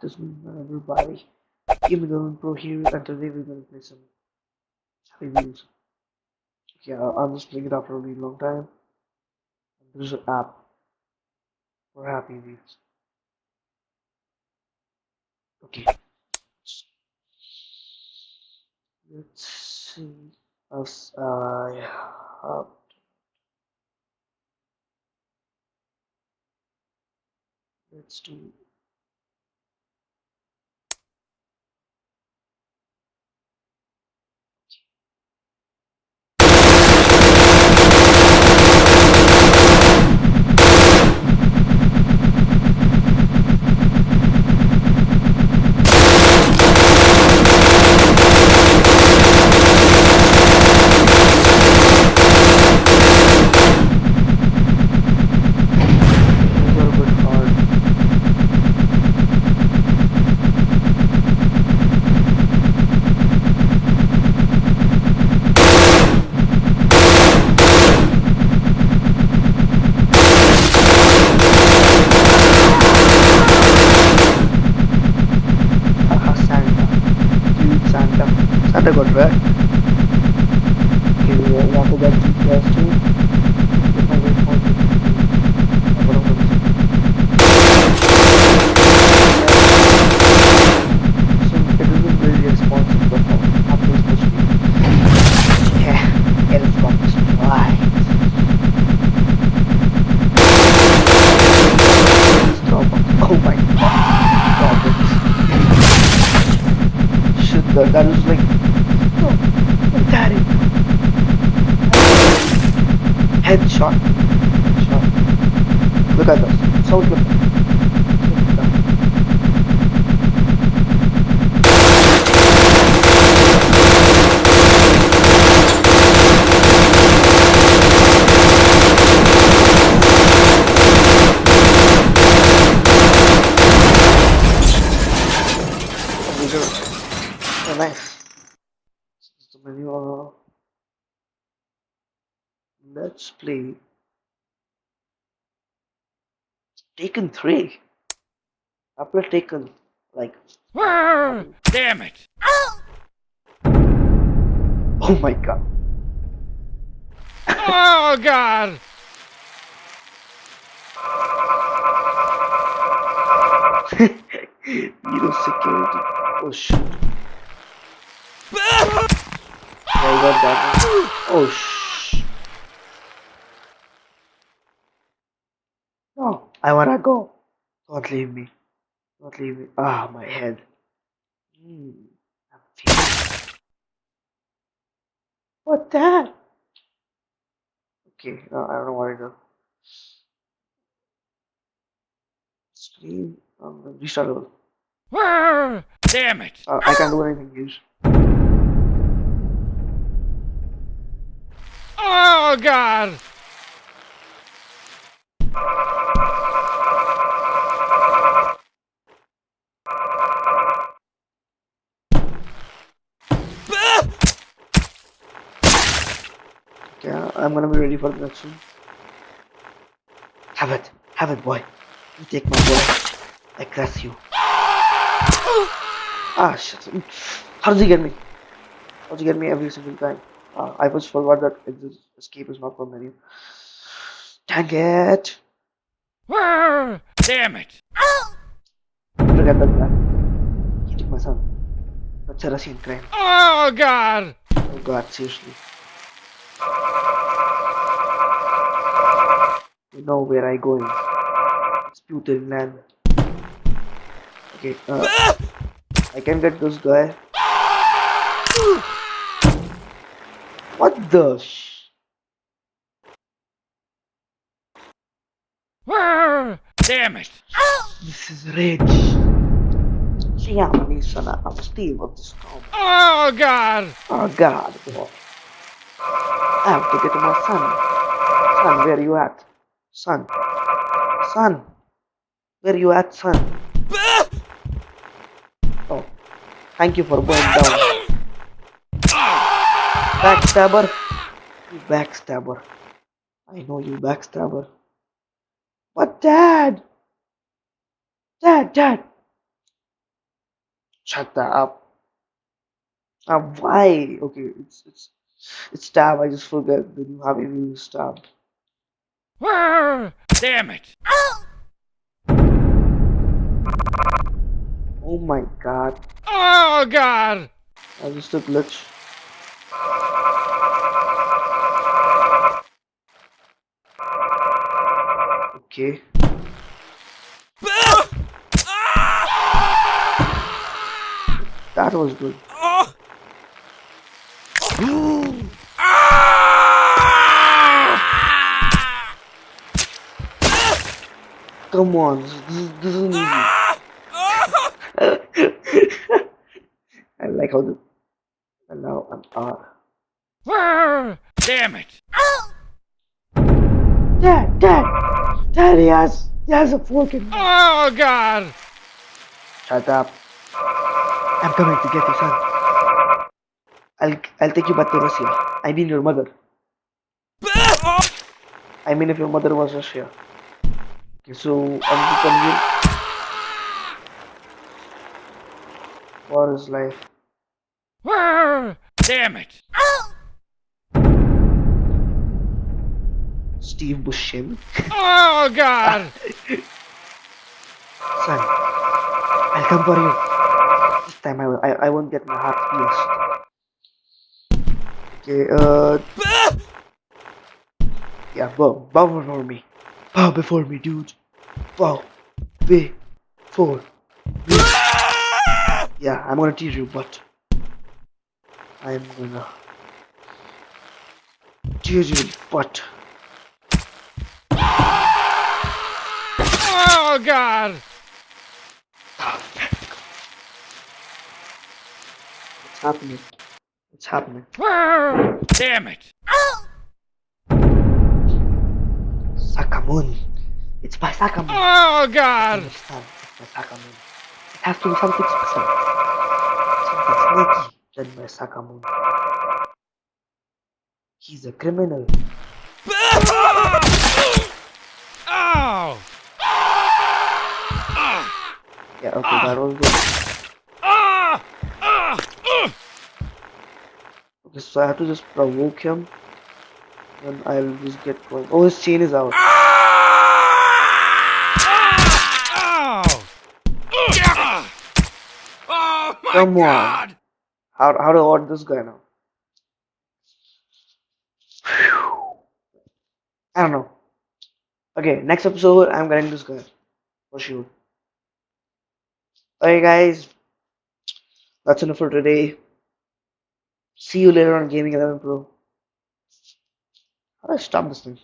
this morning, everybody? Gaming Going Pro here, and today we're gonna play some reviews. Yeah, I'm just playing it after a really long time. There's an app for Happy Wheels. Okay. Let's see. As I have. Let's do These are a bit hard. Aha, Santa. Cute Santa. Santa got wrecked. Okay, we have to get GPS too. If I wait for it. I'm gonna go So it isn't very responsive but how Apple is supposed to be. Yeah, Xbox right. Starbucks. Oh my god. Starbucks. Shit, that, that is like no, no, daddy. Headshot. Headshot. Look at this. So. Look nice. This is the menu. Uh, let's play Taken 3. I played Taken like Damn it! oh my god. Oh God! Hero security. Oh shit. Yeah, I that one. Oh shh. No, I wanna go. Don't leave me. Don't leave me. Ah, my head. I'm feeling. What that? Okay, no, I don't know what to do. Screen. Um, restart level. Damn it! Uh, I can't do anything, use. Oh God! Okay, I'm gonna be ready for the one. Have it, have it, boy. You take my boy. I curse you. ah, shit. How does he get me? How does he get me every single time? Uh, I was forgot that exit escape is not from menu. Dang it! Damn it! Look at that guy. He took my son. That's a Russian crime. Oh God! Oh god, seriously. You know where I going. It's Putin land. Okay, uh, I can get this guy. What the sh- Damn it! This is rage. I'm Steve of the storm. Oh God! Oh god, boy. I have to get to my son. Son, where you at? Son. Son. Where you at, son? Ah! Oh. Thank you for going down. Backstabber. You backstabber. I know you backstabber. But dad! Dad, dad! Shut that up. Uh, why? Okay, it's it's it's tab. I just forget that you have tab. Ah, Damn it! Oh my god. Oh God! I just a glitch. Okay. That was good. Come on, this, isn't easy. I like how the and now I'm Ah, Damn it! Dad, Dad, Dad, he has, he has a fork in Oh God! Shut up. I'm coming to get you, son. I'll, I'll take you back to Russia. I mean your mother. I mean if your mother was Russia. Okay, so I'll become you. What is life? Ah, Damn it! Steve Buscemi? Oh God! Son, I'll come for you. This time I, will, I, I won't get my heart pierced. Okay, uh... Yeah, bow. Bow before me. Bow before me, dude. Bow. Before me. Yeah, I'm gonna tease you, but... I'm gonna... Tease you, but... Oh God! What's happening? What's happening? Damn it! Sakamun. It's my Sakamun. Oh God! It's my Sakamun. It has to be something special. Something sneaky than my Sakamun. He's a criminal. Oh! Yeah, okay, that was good. Ah! Ah! Ah! Okay, so I have to just provoke him. Then I'll just get going. Oh, his chain is out. Oh! Ah! Oh my Come on. God! How, how to order this guy now? I don't know. Okay, next episode, I'm getting this guy. For sure. Okay, guys. That's enough for today. See you later on Gaming 11 Pro. How do I stop this thing?